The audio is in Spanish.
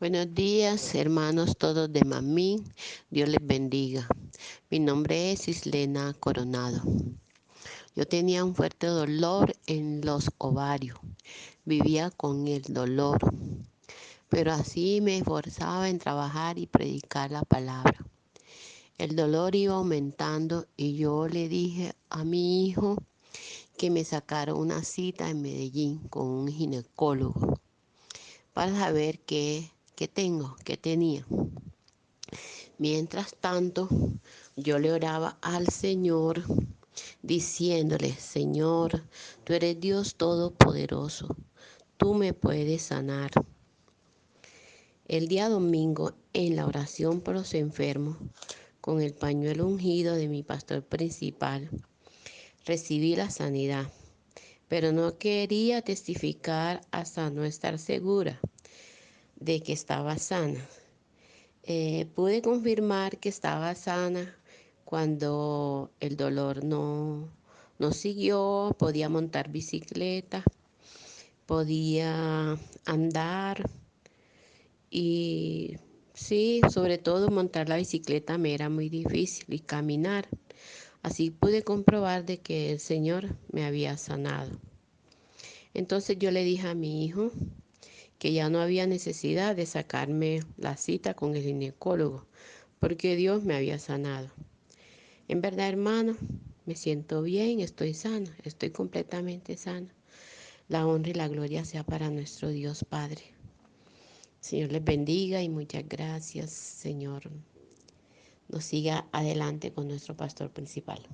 Buenos días, hermanos todos de Mamín. Dios les bendiga. Mi nombre es Islena Coronado. Yo tenía un fuerte dolor en los ovarios. Vivía con el dolor. Pero así me esforzaba en trabajar y predicar la palabra. El dolor iba aumentando y yo le dije a mi hijo que me sacara una cita en Medellín con un ginecólogo para saber qué que tengo, que tenía. Mientras tanto, yo le oraba al Señor diciéndole, Señor, tú eres Dios Todopoderoso, tú me puedes sanar. El día domingo, en la oración por los enfermos, con el pañuelo ungido de mi pastor principal, recibí la sanidad, pero no quería testificar hasta no estar segura de que estaba sana. Eh, pude confirmar que estaba sana cuando el dolor no, no siguió, podía montar bicicleta, podía andar y sí, sobre todo montar la bicicleta me era muy difícil y caminar. Así pude comprobar de que el Señor me había sanado. Entonces yo le dije a mi hijo, que ya no había necesidad de sacarme la cita con el ginecólogo, porque Dios me había sanado. En verdad, hermano, me siento bien, estoy sana, estoy completamente sana. La honra y la gloria sea para nuestro Dios Padre. Señor les bendiga y muchas gracias, Señor. Nos siga adelante con nuestro pastor principal.